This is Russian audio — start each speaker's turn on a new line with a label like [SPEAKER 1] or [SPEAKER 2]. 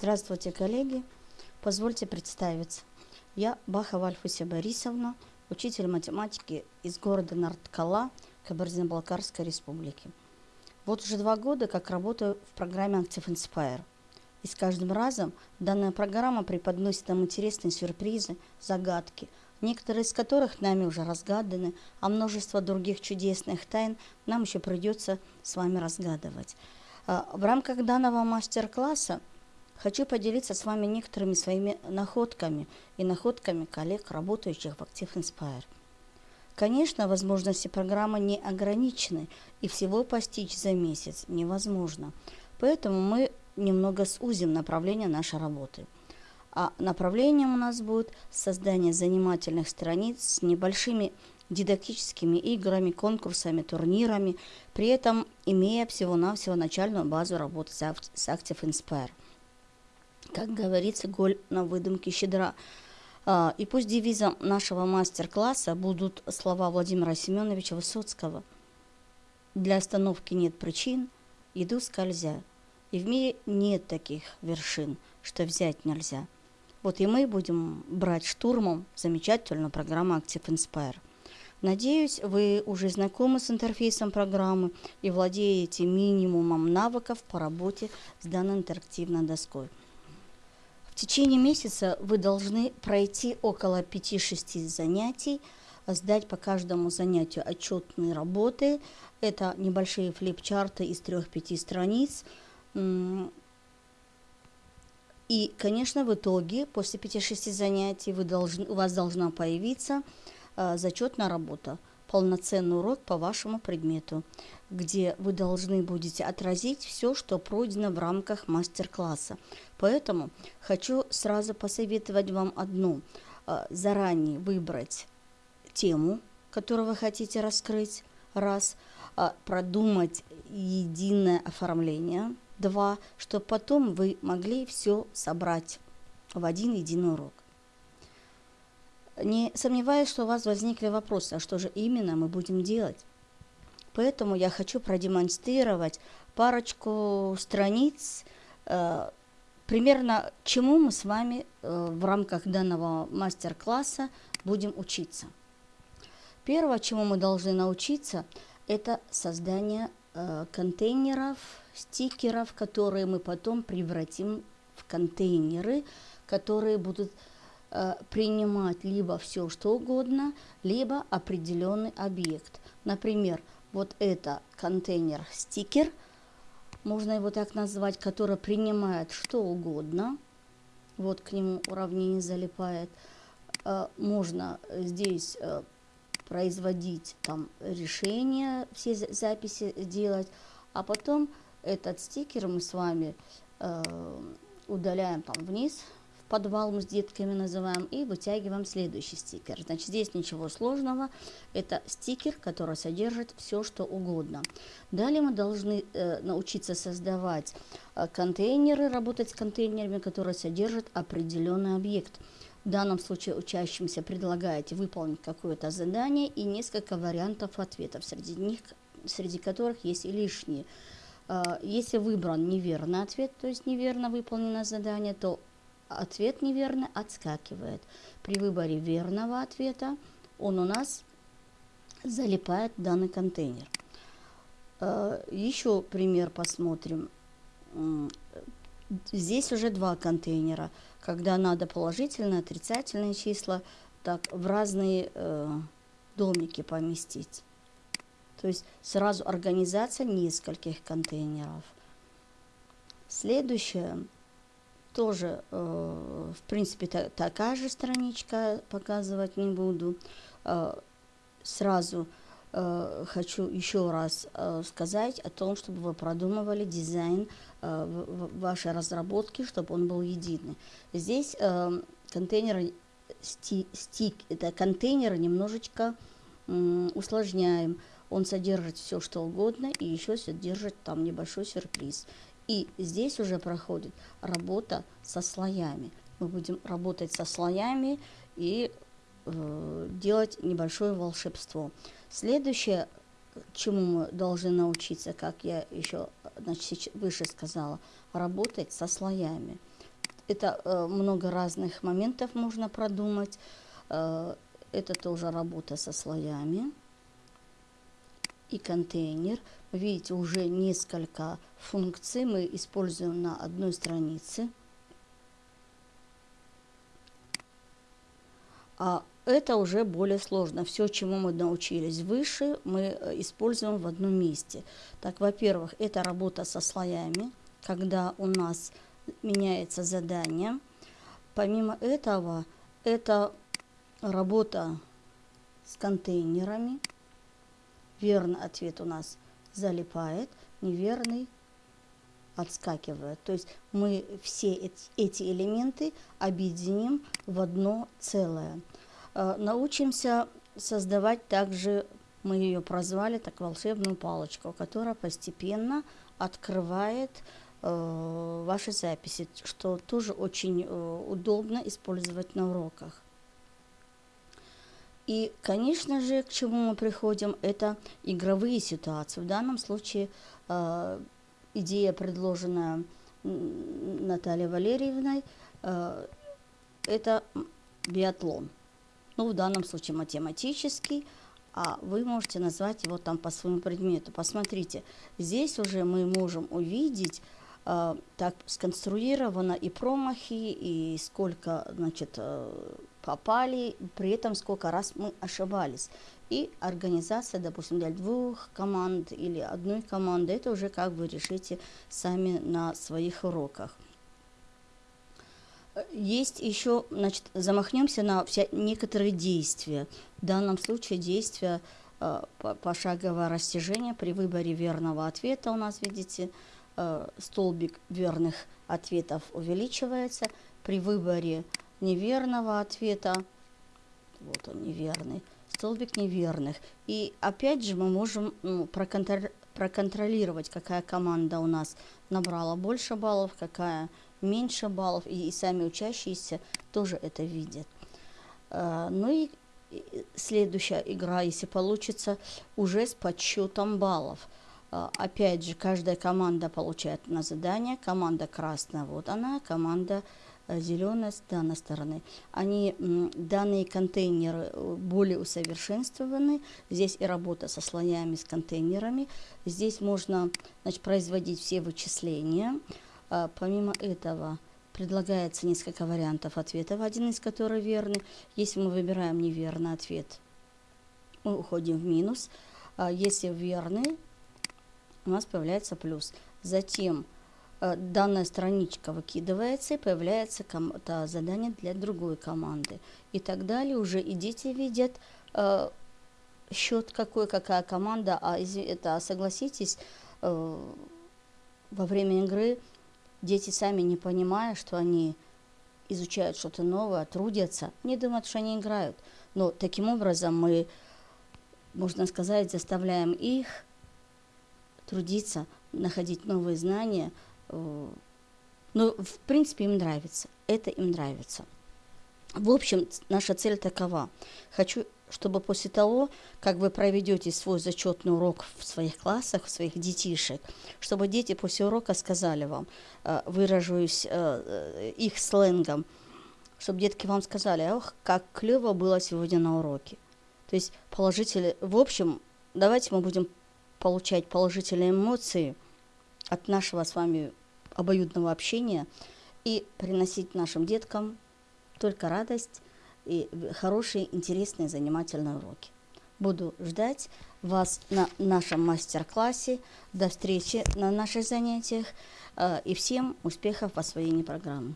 [SPEAKER 1] Здравствуйте, коллеги. Позвольте представиться. Я Бахова Альфуся Борисовна, учитель математики из города Нарткала Кабардино-Балкарской республики. Вот уже два года, как работаю в программе Active Inspire. И с каждым разом данная программа преподносит нам интересные сюрпризы, загадки, некоторые из которых нами уже разгаданы, а множество других чудесных тайн нам еще придется с вами разгадывать. А, в рамках данного мастер-класса хочу поделиться с вами некоторыми своими находками и находками коллег, работающих в Active Inspire. Конечно, возможности программы не ограничены, и всего постичь за месяц невозможно. Поэтому мы немного сузим направление нашей работы. А направлением у нас будет создание занимательных страниц с небольшими дидактическими играми, конкурсами, турнирами, при этом имея всего-навсего начальную базу работы с Active Inspire. Как говорится, голь на выдумке щедра. А, и пусть девизом нашего мастер-класса будут слова Владимира Семеновича Высоцкого. Для остановки нет причин, иду скользя. И в мире нет таких вершин, что взять нельзя. Вот и мы будем брать штурмом замечательную программу Active Inspire. Надеюсь, вы уже знакомы с интерфейсом программы и владеете минимумом навыков по работе с данной интерактивной доской. В течение месяца вы должны пройти около 5-6 занятий, сдать по каждому занятию отчетные работы. Это небольшие флипчарты из 3-5 страниц. И, конечно, в итоге, после 5-6 занятий, вы должны, у вас должна появиться Э, зачетная работа, полноценный урок по вашему предмету, где вы должны будете отразить все, что пройдено в рамках мастер-класса. Поэтому хочу сразу посоветовать вам одно. Э, заранее выбрать тему, которую вы хотите раскрыть, раз, э, продумать единое оформление, два, чтобы потом вы могли все собрать в один единый урок. Не сомневаюсь, что у вас возникли вопросы, а что же именно мы будем делать. Поэтому я хочу продемонстрировать парочку страниц, э, примерно чему мы с вами э, в рамках данного мастер-класса будем учиться. Первое, чему мы должны научиться, это создание э, контейнеров, стикеров, которые мы потом превратим в контейнеры, которые будут принимать либо все что угодно, либо определенный объект. Например, вот это контейнер стикер, можно его так назвать, который принимает что угодно. Вот к нему уравнение залипает. Э, можно здесь э, производить там решения, все записи делать, а потом этот стикер мы с вами удаляем там вниз подвал мы с детками называем, и вытягиваем следующий стикер. Значит, здесь ничего сложного, это стикер, который содержит все, что угодно. Далее мы должны э, научиться создавать э, контейнеры, работать с контейнерами, которые содержат определенный объект. В данном случае учащимся предлагаете выполнить какое-то задание и несколько вариантов ответов, среди них, среди которых есть и лишние. Э, если выбран неверный ответ, то есть неверно выполнено задание, то ответ неверный отскакивает. При выборе верного ответа он у нас залипает в данный контейнер. Э, Еще пример посмотрим. Здесь уже два контейнера, когда надо положительные, отрицательные числа так в разные э, домики поместить. То есть сразу организация нескольких контейнеров. Следующее тоже, э, в принципе, та, такая же страничка, показывать не буду. Э, сразу э, хочу еще раз сказать о том, чтобы вы продумывали дизайн вашей разработке, чтобы он был единый. Здесь э, контейнеры, сти, стик, это контейнеры немножечко усложняем. Он содержит все, что угодно, и еще содержит там небольшой сюрприз. И здесь уже проходит работа со слоями. Мы будем работать со слоями и э, делать небольшое волшебство. Следующее, чему мы должны научиться, как я еще значит, выше сказала, работать со слоями. это э, много разных моментов можно продумать. Э, это тоже работа со слоями и контейнер. Видите, уже несколько функций мы используем на одной странице. А это уже более сложно. Все, чему мы научились выше, мы э, используем в одном месте. Так, во-первых, это работа со слоями, когда у нас меняется задание. Помимо этого, это работа с контейнерами. Верный ответ у нас залипает, неверный отскакивает. То есть мы все эти элементы объединим в одно целое. Э, научимся создавать также, мы ее прозвали так, волшебную палочку, которая постепенно открывает э, ваши записи, что тоже очень э, удобно использовать на уроках. И, конечно же, к чему мы приходим, это игровые ситуации. В данном случае э, идея, предложенная Натальей Валерьевной, э, это биатлон ну, в данном случае математический, а вы можете назвать его там по своему предмету. Посмотрите, здесь уже мы можем увидеть, э, так сконструировано и промахи, и сколько, значит, э, попали, при этом сколько раз мы ошибались. И организация, допустим, для двух команд или одной команды, это уже как вы решите сами на своих уроках. Есть еще, значит, замахнемся на вся, некоторые действия. В данном случае действия э, пошаговое растяжение при выборе верного ответа у нас, видите, э, столбик верных ответов увеличивается. При выборе неверного ответа, вот он неверный, столбик неверных. И опять же мы можем ну, проконтролировать проконтролировать, какая команда у нас набрала больше баллов, какая меньше баллов, и, и сами учащиеся тоже это видят. А, ну и следующая игра, если получится, уже с подсчетом баллов. А, опять же, каждая команда получает на задание. Команда красная, вот она, команда э, зеленая с данной стороны. Они, данные контейнеры э, более усовершенствованы. Здесь и работа со слоями, с контейнерами. Здесь можно значит, производить все вычисления. А, помимо этого предлагается несколько вариантов ответов, один из которых верный. Если мы выбираем неверный ответ, мы уходим в минус. А если верный, у нас появляется плюс. Затем данная страничка выкидывается и появляется задание для другой команды. И так далее. Уже и дети видят счет какой, какая команда. А это, согласитесь, во время игры Дети сами не понимая, что они изучают что-то новое, трудятся, не думают, что они играют. Но таким образом мы, можно сказать, заставляем их трудиться, находить новые знания. Но, в принципе, им нравится. Это им нравится. В общем, наша цель такова. Хочу чтобы после того, как вы проведете свой зачетный урок в своих классах, в своих детишек, чтобы дети после урока сказали вам, э, выражусь э, э, их сленгом, чтобы детки вам сказали, ох, как клево было сегодня на уроке. То есть положительные, в общем, давайте мы будем получать положительные эмоции от нашего с вами обоюдного общения и приносить нашим деткам только радость, и хорошие, интересные, занимательные уроки. Буду ждать вас на нашем мастер-классе. До встречи на наших занятиях. Э, и всем успехов в освоении программы.